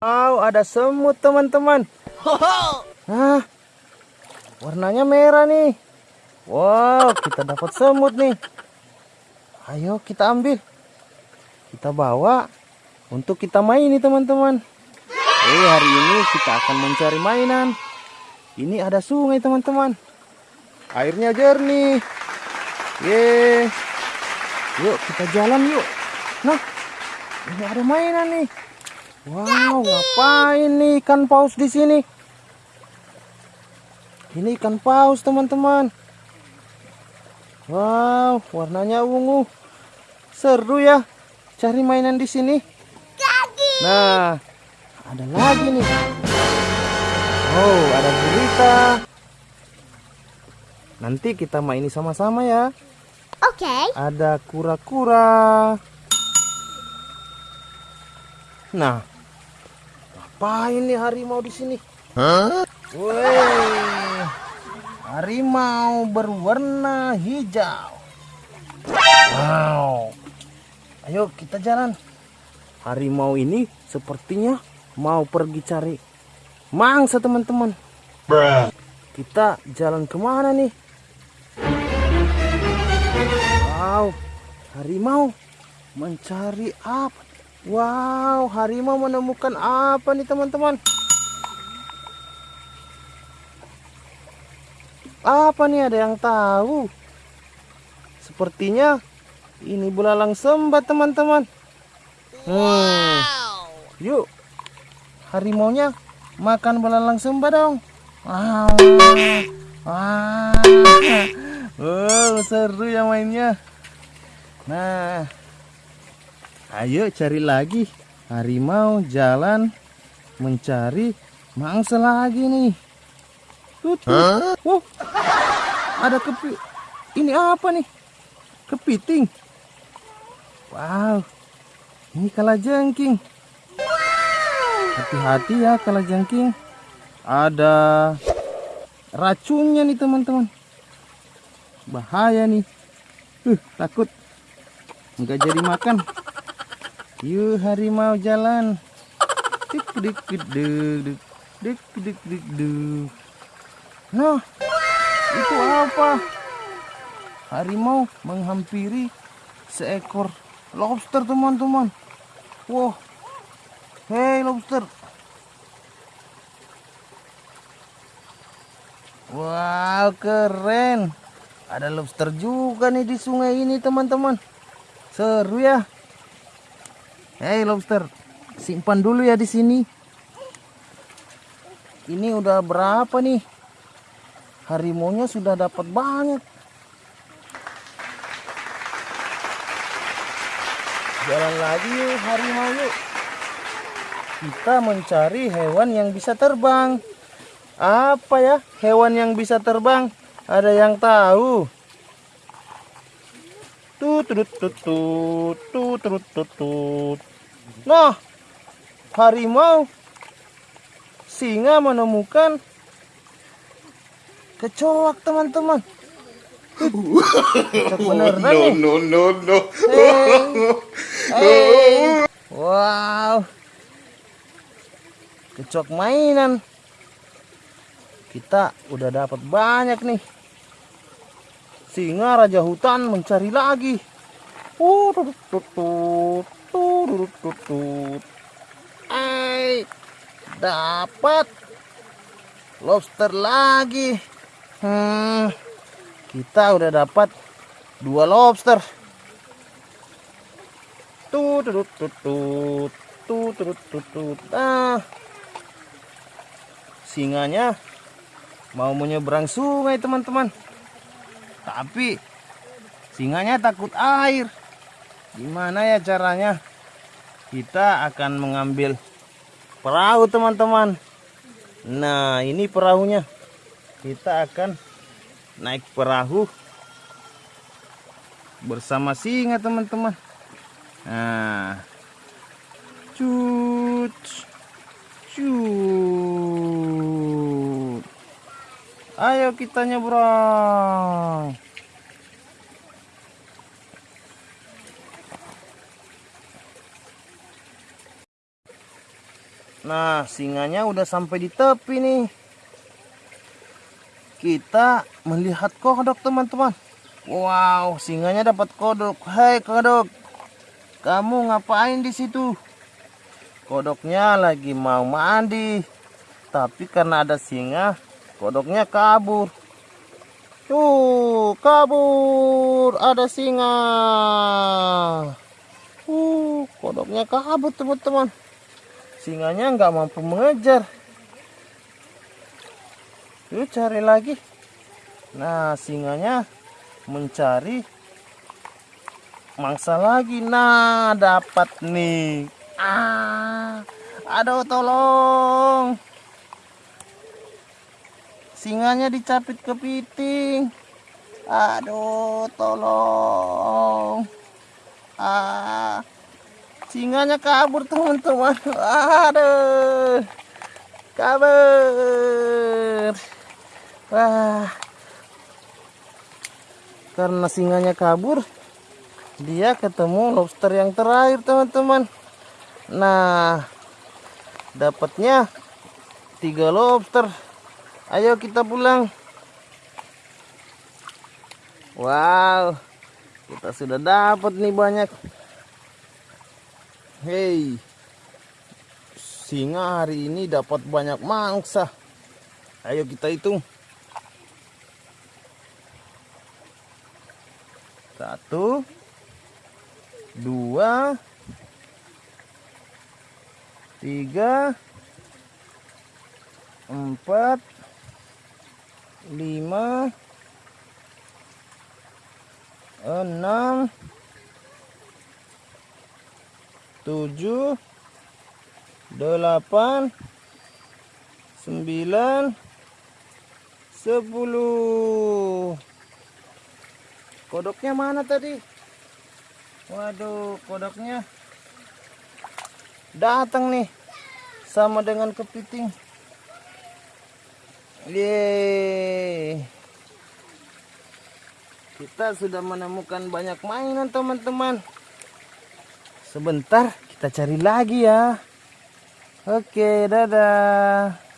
Wow, ada semut teman-teman. Hah, warnanya merah nih. Wow, kita dapat semut nih. Ayo kita ambil. Kita bawa untuk kita main nih teman-teman. Eh, hari ini kita akan mencari mainan. Ini ada sungai teman-teman. Airnya jernih. Ye. Yuk kita jalan yuk. Nah, ini ada mainan nih. Wow, ngapain nih ikan paus di sini? Ini ikan paus, teman-teman. Wow, warnanya ungu. Seru ya cari mainan di sini. Nah, ada lagi nih. Oh, ada gurita. Nanti kita maini sama-sama ya. Oke. Ada kura-kura. Nah, ngapain nih harimau di sini? Wih, harimau berwarna hijau. Wow, ayo kita jalan. Harimau ini sepertinya mau pergi cari mangsa teman-teman. Kita jalan ke mana nih? Wow, harimau mencari apa? Wow, harimau menemukan apa nih teman-teman? Apa nih ada yang tahu? Sepertinya ini belalang sembat teman-teman. Hmm. Yuk, harimaunya makan belalang sembat dong. Wow. Wah. Oh, seru ya mainnya. Nah, ayo cari lagi. Harimau jalan mencari mangsa lagi nih. Tuh, tuh. Wow, ada kepi. Ini apa nih? Kepiting. Wow, ini kalajengking. Hati-hati ya kalajengking. Ada racunnya nih teman-teman. Bahaya nih. Uh, takut nggak jadi makan. Yuk harimau jalan. Dik dik dik dik dik dik dik dik. Nah, itu apa? Harimau menghampiri seekor lobster teman-teman. Wow, hei lobster. Wow, keren. Ada lobster juga nih di sungai ini, teman-teman. Seru ya. Hei lobster, simpan dulu ya di sini. Ini udah berapa nih? Harimaunya sudah dapat banyak. Jalan lagi yuk harimau yuk. Kita mencari hewan yang bisa terbang. Apa ya hewan yang bisa terbang? Ada yang tahu? Tut tut tut tut tut tut. Nah, harimau singa menemukan kecoak teman-teman. Nih. no, no, no. Hey. Hey. Wow. Kecoak mainan. Kita udah dapat banyak nih. Singa raja hutan mencari lagi. Uh, tut, tut, tut, tut, tut, tut. Hey, dapat lobster lagi. Hmm, kita udah dapat dua lobster. Tut, tut, tut, tut, tut, tut, tut, tut. Ah, singanya mau menyeberang sungai teman-teman. Tapi singanya takut air. Gimana ya caranya? Kita akan mengambil perahu teman-teman. Nah ini perahunya. Kita akan naik perahu bersama singa teman-teman. Nah, cut, cut. Ayo kita nyebrang. Nah, singanya udah sampai di tepi nih. Kita melihat kodok, teman-teman. Wow, singanya dapat kodok. Hai, kodok. Kamu ngapain di situ? Kodoknya lagi mau mandi. Tapi karena ada singa, kodoknya kabur. Tuh, kabur. Ada singa. Uh, kodoknya kabur, teman-teman. Singanya nggak mampu mengejar. Yuk cari lagi. Nah, singanya mencari mangsa lagi. Nah, dapat nih. Ah, aduh tolong. Singanya dicapit kepiting. Aduh, tolong. Ah, singanya kabur teman-teman. Aduh. Kabur. Wah. Karena singanya kabur dia ketemu lobster yang terakhir teman-teman. Nah dapatnya tiga lobster. Ayo kita pulang. Wow. Kita sudah dapat nih banyak Hei, singa hari ini dapat banyak mangsa. Ayo kita hitung. Satu, dua, tiga, empat, lima, enam, tujuh delapan sembilan sepuluh. Kodoknya mana tadi? Waduh kodoknya datang nih sama dengan kepiting. Yeay. Kita sudah menemukan banyak mainan teman-teman Sebentar kita cari lagi ya. Oke, dadah.